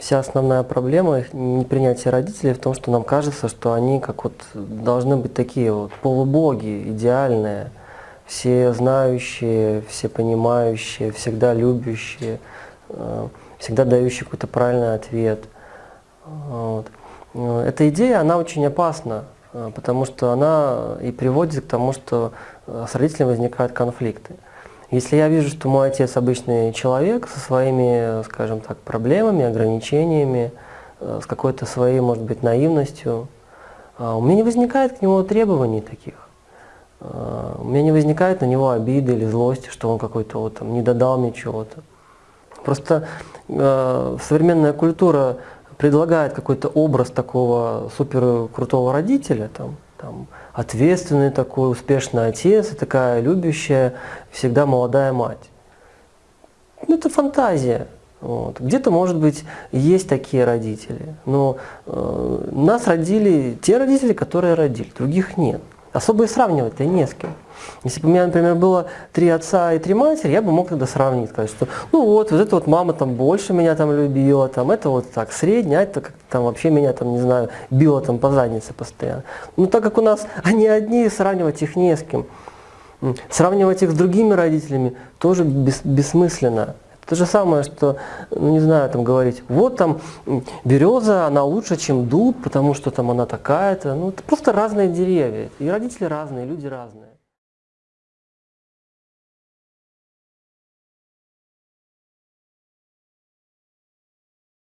вся основная проблема непринятия родителей в том, что нам кажется, что они как вот должны быть такие вот полубоги, идеальные, все знающие, все понимающие, всегда любящие, э, всегда дающие какой-то правильный ответ. Вот. Э, эта идея, она очень опасна, э, потому что она и приводит к тому, что с родителями возникают конфликты. Если я вижу, что мой отец обычный человек со своими, скажем так, проблемами, ограничениями, с какой-то своей, может быть, наивностью, у меня не возникает к нему требований таких. У меня не возникает на него обиды или злости, что он какой-то вот там не додал мне чего-то. Просто э, современная культура предлагает какой-то образ такого супер крутого родителя, там, там, ответственный такой, успешный отец и такая любящая, всегда молодая мать. Ну, это фантазия. Вот. Где-то, может быть, есть такие родители, но э, нас родили те родители, которые родили, других нет. Особо и сравнивать-то не с кем. Если бы у меня, например, было три отца и три матери, я бы мог тогда сравнить, сказать, что ну вот, вот эта вот мама там больше меня там любила, там это вот так средняя, а это как-то там вообще меня там, не знаю, била там по заднице постоянно. Ну так как у нас они одни, сравнивать их не с кем. Сравнивать их с другими родителями тоже бес, бессмысленно. То же самое, что, ну не знаю, там говорить, вот там береза, она лучше, чем дуб, потому что там она такая-то. Ну, это просто разные деревья. И родители разные, люди разные.